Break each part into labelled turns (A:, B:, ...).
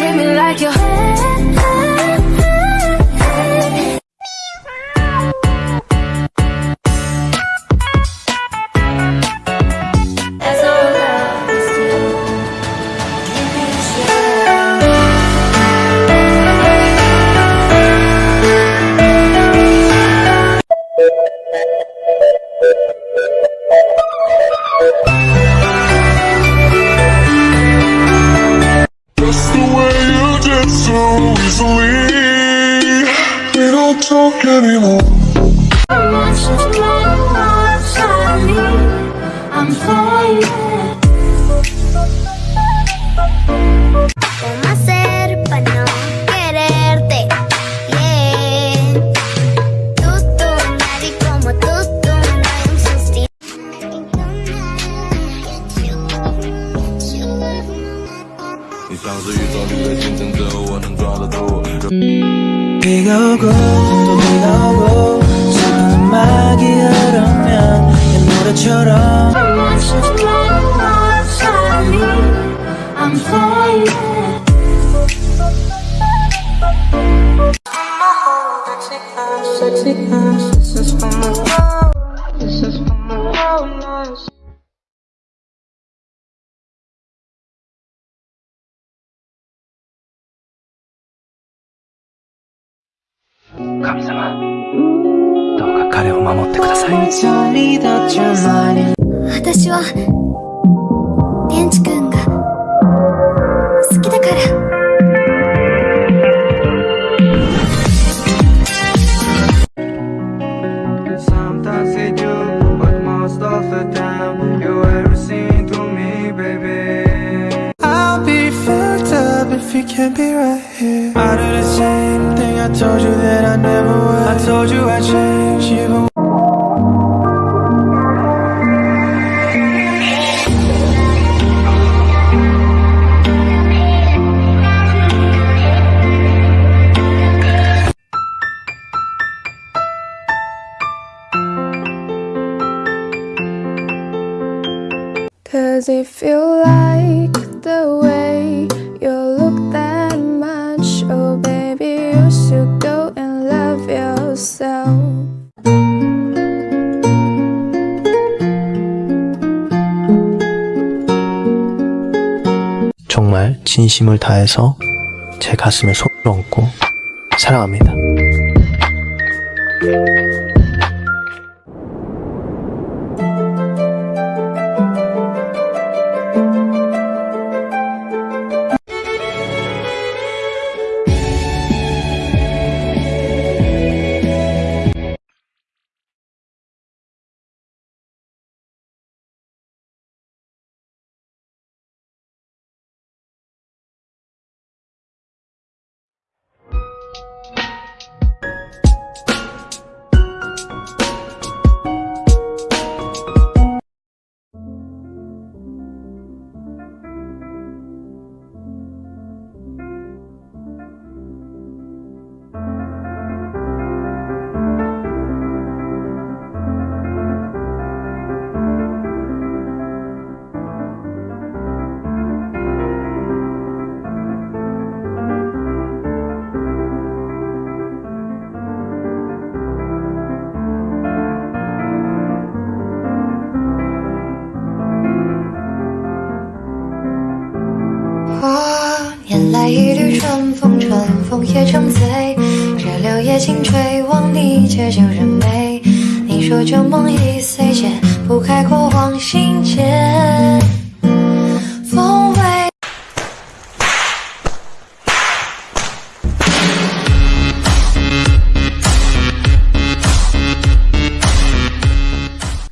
A: treat me like your
B: 상수 유도미래 진정도 원은 돌아도
C: 비가 오고 또 비가 오고 슬픈 음악이 흐르면 옛 노래처럼
A: どうか彼を守って
D: ください。
E: 私は天智くが好きだから。
D: Can't I told you I'd change even
F: Cause if you like the way
G: 정말 진심을 다해서 제 가슴에 손을 얹고 사랑합니다
H: 春风，春风也成醉，这柳叶轻吹，望你借酒人眉。你说旧梦已碎，解不开过往心结。风味。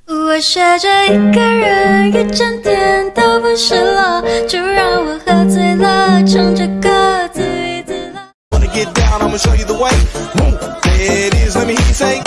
A: 我学着一个人，一整天都不失落，就让我喝醉了，唱着
I: to show you the way. Boom. There it is, let me hear you say.